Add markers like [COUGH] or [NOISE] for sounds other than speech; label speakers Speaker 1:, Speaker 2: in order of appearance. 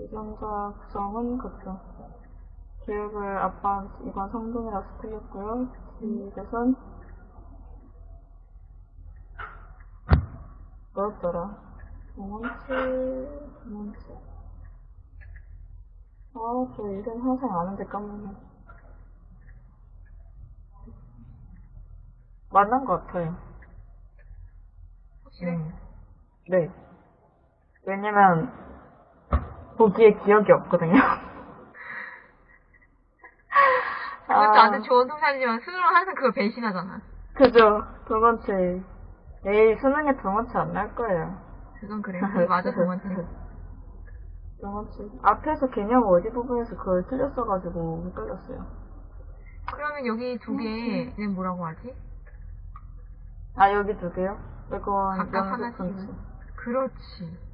Speaker 1: 유전자 구성은 그죠. 기억을 아빠 이건 성동이라서 틀렸고요. 이것은 뭐였더라? 동원치, 동원치. 아, 저 이름 항상 아는데 까먹네. 만난 것 같아요.
Speaker 2: 확실해?
Speaker 1: 음. 네. 왜냐면, 보기에 기억이 없거든요. [LAUGHS]
Speaker 2: 그것도
Speaker 1: 아.
Speaker 2: 아주 좋은 통찰이지만 수능은 항상 그걸 배신하잖아.
Speaker 1: 그죠. 동원치. 에이, 수능에 동원치 안날 거예요.
Speaker 2: 그건 그래. 그게 맞아, [LAUGHS] 동원치.
Speaker 1: 동원치. 앞에서 개념 어디 부분에서 그걸 틀렸어가지고 헷갈렸어요.
Speaker 2: 그러면 여기 두 개는 뭐라고 하지?
Speaker 1: 아, 여기 두 개요? 이건
Speaker 2: 각각.
Speaker 1: 분치.
Speaker 2: 그렇지.